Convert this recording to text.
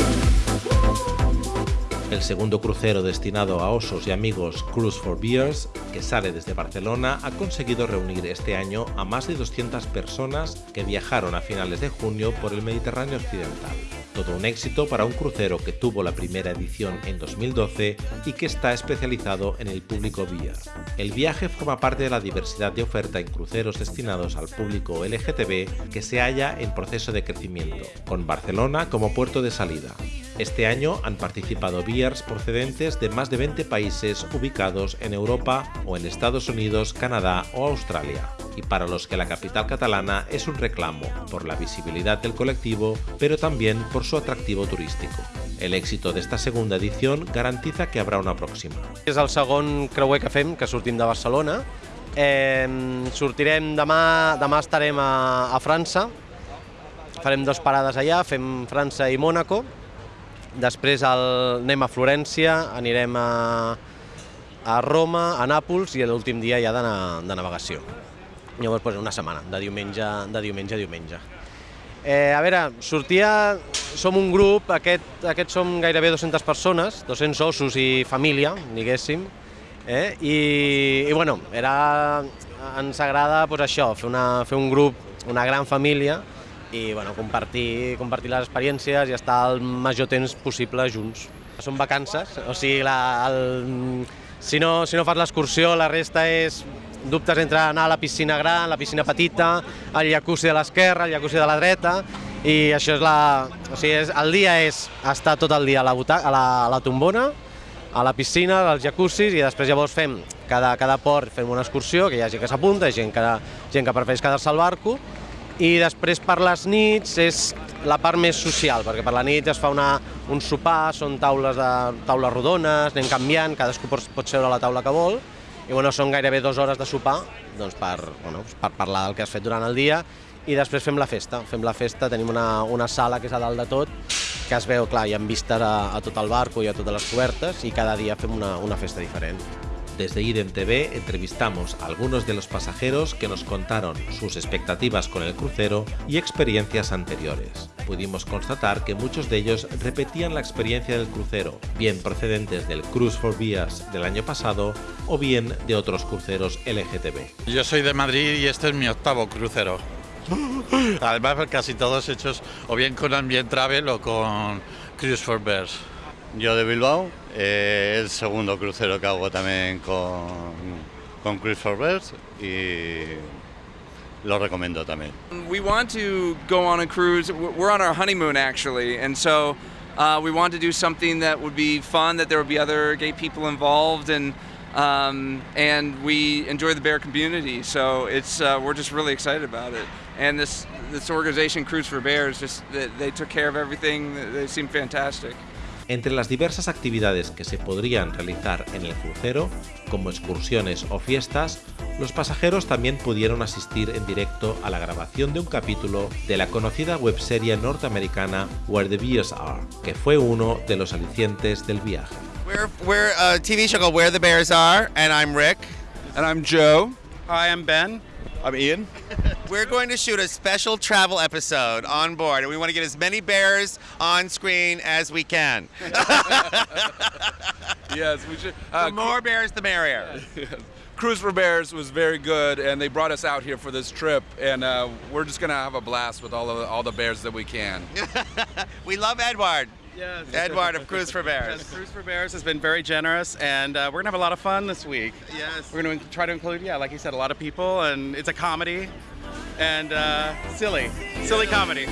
Thank you. El segundo crucero destinado a osos y amigos Cruise for Beers, que sale desde Barcelona, ha conseguido reunir este año a más de 200 personas que viajaron a finales de junio por el Mediterráneo Occidental. Todo un éxito para un crucero que tuvo la primera edición en 2012 y que está especializado en el público beer. El viaje forma parte de la diversidad de oferta en cruceros destinados al público LGTB que se halla en proceso de crecimiento, con Barcelona como puerto de salida. Este año han participado beers procedentes de más de 20 países ubicados en Europa o en Estados Unidos, Canadá o Australia, y para los que la capital catalana es un reclamo por la visibilidad del colectivo, pero también por su atractivo turístico. El éxito de esta segunda edición garantiza que habrá una próxima. És el segon creuer que fem, que sortim de Barcelona. Eh, sortirem demà, demà estarem a, a França, farem dues parades allà, fem França i Mònaco, després el, anem a Florència, anirem a, a Roma, a Nàpols i l'últim dia ja de, de navegació. Llavors, doncs, una setmana, de diumenge, de diumenge a diumenge. Eh, a veure, sortia... Som un grup, aquest, aquest som gairebé 200 persones, 200 ossos i família, diguéssim, eh? I, i bueno, era, ens agrada pues, això, fer, una, fer un grup, una gran família, i bueno, compartir, compartir les experiències i estar el major temps possible junts. Són vacances, o sigui, la, el, si, no, si no fas l'excursió, la resta és dubtes entre anar a la piscina gran, la piscina petita, el jacuzzi de l'esquerra, el jacuzzi de la dreta, i això és la... O sigui, és, el dia és estar tot el dia a la, butaca, a la, a la tombona, a la piscina, als jacuzzis, i després llavors fem, cada, cada port fem una excursió, que hi ha gent que s'apunta, gent que, gent que prefereix quedar-se al barco, i després per les nits és la part més social, perquè per la nit es fa una, un sopar, són taules, de, taules rodones, anem canviant, cadascú pot, pot seure a la taula que vol, i bueno, són gairebé dues hores de sopar doncs per, bueno, per parlar del que has fet durant el dia, i després fem la festa, fem la festa, tenim una, una sala que és a dalt de tot, que es veu, clar, hi ha vistes a, a tot el barco i a totes les cobertes, i cada dia fem una, una festa diferent. Desde IDEM TV entrevistamos a algunos de los pasajeros que nos contaron sus expectativas con el crucero y experiencias anteriores. Pudimos constatar que muchos de ellos repetían la experiencia del crucero, bien procedentes del Cruise for Beers del año pasado o bien de otros cruceros LGTB. Yo soy de Madrid y este es mi octavo crucero. Además, casi todos hechos o bien con Ambient Travel o con Cruise for Bears. Yo de Bilbao, eh, el segundo crucero que hago también con, con Cruise for Bears y lo recomiendo también. We want to go on a cruise. We're on our honeymoon actually, and so uh, we want to do something that would be fun, that there would be other gay people involved, and um, and we enjoy the bear community. So it's uh, we're just really excited about it. And this this organization, Cruise for Bears, just they, they took care of everything. They seem fantastic. Entre las diversas actividades que se podrían realizar en el crucero, como excursiones o fiestas, los pasajeros también pudieron asistir en directo a la grabación de un capítulo de la conocida webserie norteamericana Where the Bears Are, que fue uno de los alicientes del viaje. We're, we're a TV show called Where the Bears Are, and I'm Rick. And I'm Joe. Hi, I'm Ben. I'm Ian. We're going to shoot a special travel episode on board, and we want to get as many bears on screen as we can. yes, we should. the more bears, the merrier. Cruise for Bears was very good, and they brought us out here for this trip, and uh, we're just gonna have a blast with all of the, all the bears that we can. we love Edward. Yes. Edward of Cruise for Bears. Yes, Cruise for Bears has been very generous, and uh, we're gonna have a lot of fun this week. Yes. We're gonna try to include, yeah, like you said, a lot of people, and it's a comedy, and uh, silly, silly comedy.